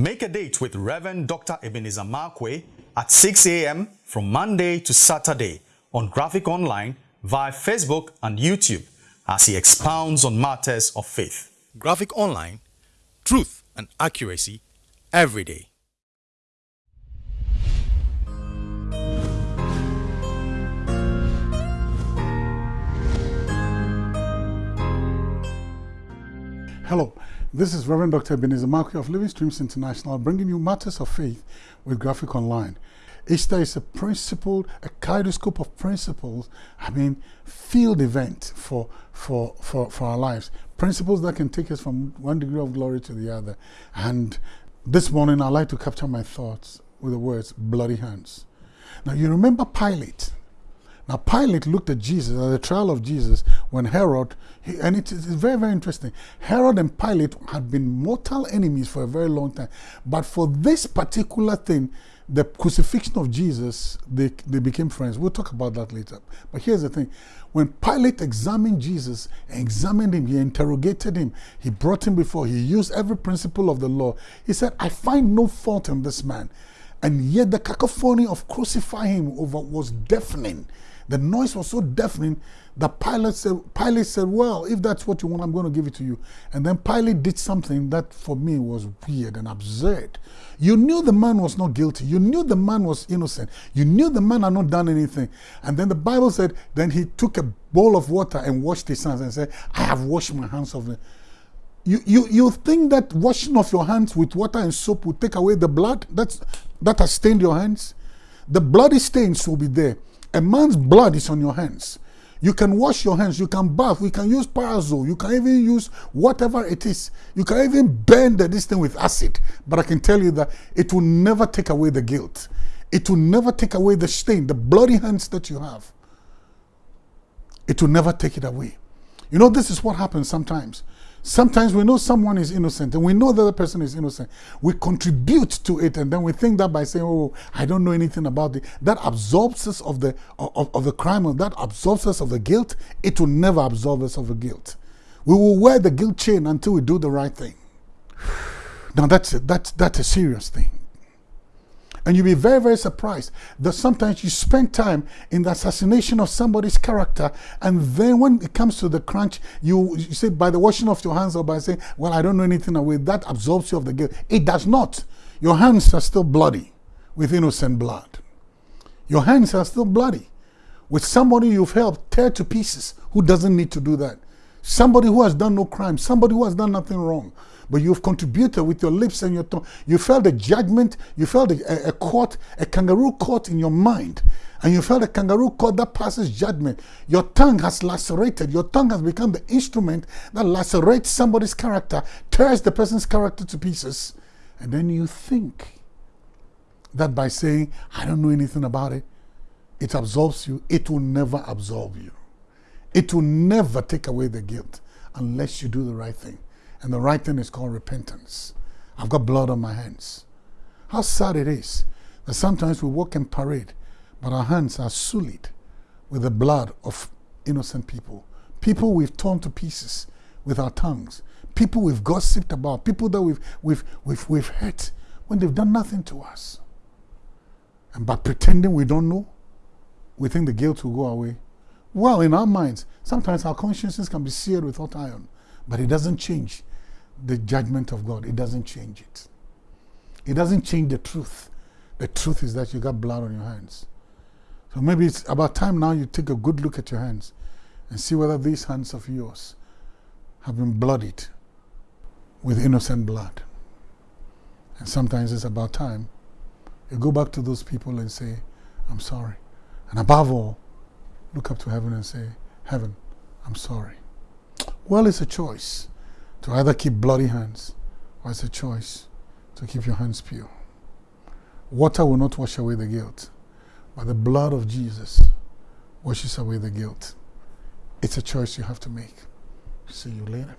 Make a date with Reverend Dr. Ebenezer Markwei at 6 a.m. from Monday to Saturday on Graphic Online via Facebook and YouTube as he expounds on matters of faith. Graphic Online, truth and accuracy every day. Hello, this is Reverend Dr. Ebenezer Markwei of Living Streams International bringing you matters of faith with Graphic Online. Easter is a principle, a kaleidoscope of principles, I mean, field event for, for, for, for our lives. Principles that can take us from one degree of glory to the other. And this morning, I'd like to capture my thoughts with the words, bloody hands. Now, you remember Pilate. Now, Pilate looked at Jesus, at the trial of Jesus, when Herod, he, and it is very, very interesting. Herod and Pilate had been mortal enemies for a very long time. But for this particular thing, the crucifixion of Jesus, they, they became friends. We'll talk about that later. But here's the thing. When Pilate examined Jesus, examined him, he interrogated him, he brought him before, he used every principle of the law. He said, I find no fault in this man. And yet the cacophony of crucifying him over was deafening. The noise was so deafening that Pilate said, Pilate said, well, if that's what you want, I'm going to give it to you. And then Pilate did something that for me was weird and absurd. You knew the man was not guilty. You knew the man was innocent. You knew the man had not done anything. And then the Bible said, then he took a bowl of water and washed his hands and said, I have washed my hands of it. You, you, you think that washing of your hands with water and soap will take away the blood that's, that has stained your hands? The bloody stains will be there. A man's blood is on your hands. You can wash your hands, you can bath, we can use parasol, you can even use whatever it is. You can even burn this thing with acid. But I can tell you that it will never take away the guilt. It will never take away the stain, the bloody hands that you have. It will never take it away. You know, this is what happens sometimes. Sometimes we know someone is innocent and we know the other person is innocent. We contribute to it and then we think that by saying, oh, I don't know anything about it, that absolves us of the, of, of the crime, or that absolves us of the guilt. It will never absolve us of the guilt. We will wear the guilt chain until we do the right thing. Now that's, that's, that's a serious thing. And you'll be very, very surprised that sometimes you spend time in the assassination of somebody's character, and then when it comes to the crunch, you, you say by the washing of your hands or by saying, Well, I don't know anything away, that absolves you of the guilt. It does not. Your hands are still bloody with innocent blood. Your hands are still bloody with somebody you've helped tear to pieces who doesn't need to do that. Somebody who has done no crime, somebody who has done nothing wrong but you've contributed with your lips and your tongue. You felt a judgment, you felt a, a court, a kangaroo court in your mind. And you felt a kangaroo court that passes judgment. Your tongue has lacerated. Your tongue has become the instrument that lacerates somebody's character, tears the person's character to pieces. And then you think that by saying, I don't know anything about it, it absolves you. It will never absolve you. It will never take away the guilt unless you do the right thing. And the right thing is called repentance. I've got blood on my hands. How sad it is that sometimes we walk in parade, but our hands are sullied with the blood of innocent people. People we've torn to pieces with our tongues. People we've gossiped about. People that we've, we've, we've, we've hurt when they've done nothing to us. And by pretending we don't know, we think the guilt will go away. Well, in our minds, sometimes our consciences can be seared with hot iron, but it doesn't change the judgment of God. It doesn't change it. It doesn't change the truth. The truth is that you got blood on your hands. So maybe it's about time now you take a good look at your hands and see whether these hands of yours have been bloodied with innocent blood. And sometimes it's about time you go back to those people and say, I'm sorry. And above all, look up to heaven and say, Heaven, I'm sorry. Well, it's a choice to either keep bloody hands or it's a choice to keep your hands pure. Water will not wash away the guilt, but the blood of Jesus washes away the guilt. It's a choice you have to make. See you later.